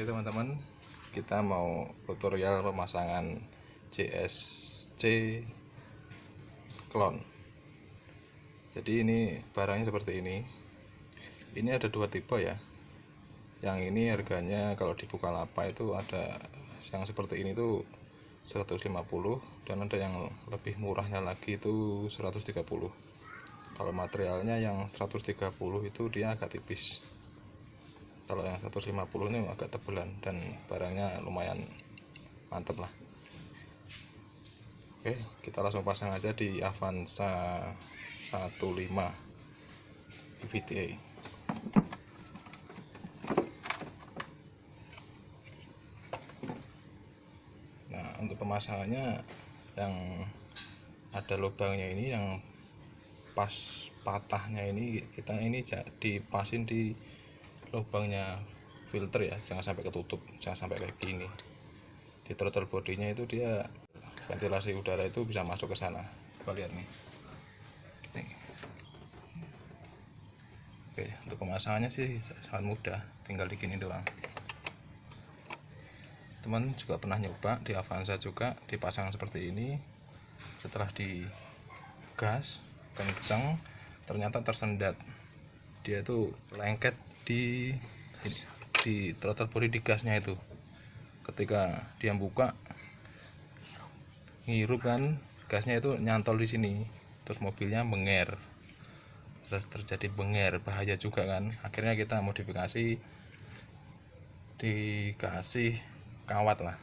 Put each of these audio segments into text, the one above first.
Oke teman-teman, kita mau tutorial pemasangan CSC clone. Jadi ini barangnya seperti ini. Ini ada dua tipe ya. Yang ini harganya kalau di Bukalapak itu ada yang seperti ini tuh 150 dan ada yang lebih murahnya lagi itu 130. Kalau materialnya yang 130 itu dia agak tipis kalau yang 150 ini agak tebelan dan barangnya lumayan mantep lah. Oke kita langsung pasang aja di Avanza 15 VTA nah untuk pemasangannya yang ada lubangnya ini yang pas patahnya ini kita ini dipasin di lubangnya filter ya jangan sampai ketutup jangan sampai kayak gini. Di throttle bodinya itu dia ventilasi udara itu bisa masuk ke sana. Coba lihat nih. Nih. Oke untuk pemasangannya sih sangat mudah tinggal di gini doang. Teman juga pernah nyoba di Avanza juga dipasang seperti ini. Setelah di gas kencang ternyata tersendat. Dia itu lengket di di throttle body di gasnya itu. Ketika dia buka ngirup kan gasnya itu nyantol di sini. Terus mobilnya menger. Terus terjadi benger bahaya juga kan. Akhirnya kita modifikasi dikasih kawat lah.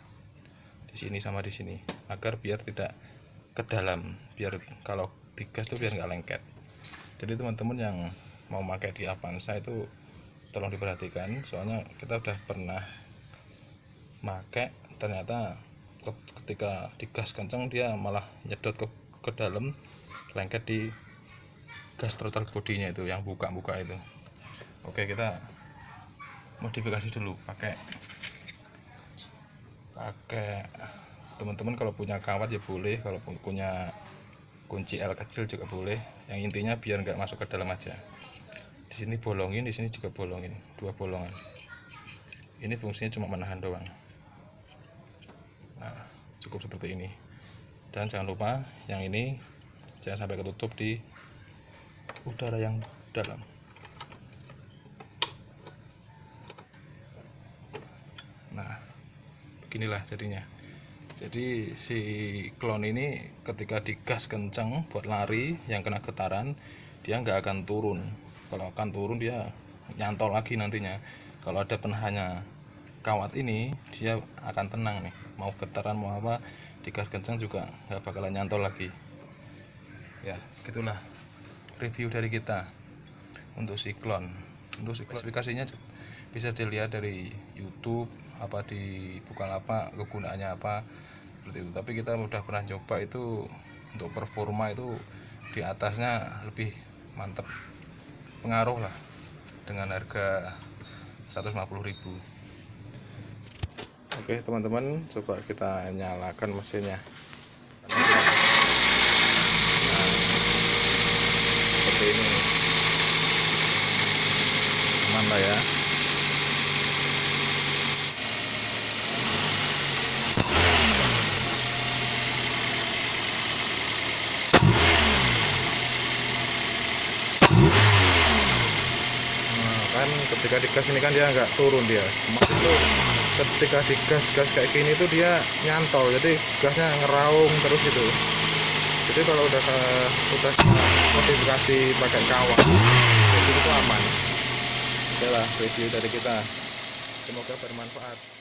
Di sini sama di sini. Agar biar tidak ke dalam biar kalau digas tuh biar nggak lengket. Jadi teman-teman yang mau pakai di Avanza itu tolong diperhatikan. Soalnya kita udah pernah make ternyata ketika digas kenceng dia malah nyedot ke, ke dalam lengket di gas throttle bodinya itu yang buka-buka itu. Oke kita modifikasi dulu. Pakai pakai teman-teman kalau punya kawat ya boleh kalau punya kunci L kecil juga boleh. Yang intinya biar nggak masuk ke dalam aja sini bolongin di sini juga bolongin. Dua bolongan. Ini fungsinya cuma menahan doang. Nah cukup seperti ini. Dan jangan lupa yang ini jangan sampai ketutup di udara yang dalam. Nah beginilah jadinya. Jadi si klon ini ketika digas kencang buat lari yang kena getaran dia nggak akan turun kalau akan turun dia nyantol lagi nantinya. Kalau ada penahannya kawat ini dia akan tenang nih. Mau getaran mau apa digas kencang juga nggak bakalan nyantol lagi. Ya gitulah review dari kita untuk siklon. Untuk spesifikasinya bisa dilihat dari YouTube apa di Bukalapak kegunaannya apa seperti itu. Tapi kita udah pernah coba itu untuk performa itu di atasnya lebih mantap pengaruh lah dengan harga 150.000 oke teman-teman coba kita nyalakan mesinnya nah, seperti ini aman lah ya kan ketika digas ini kan dia nggak turun dia. Emas itu ketika digas gas kayak gini tuh dia nyantol jadi gasnya ngeraung terus itu jadi kalau udah udah modifikasi pakai kawat jadi itu aman. Oke review dari kita. Semoga bermanfaat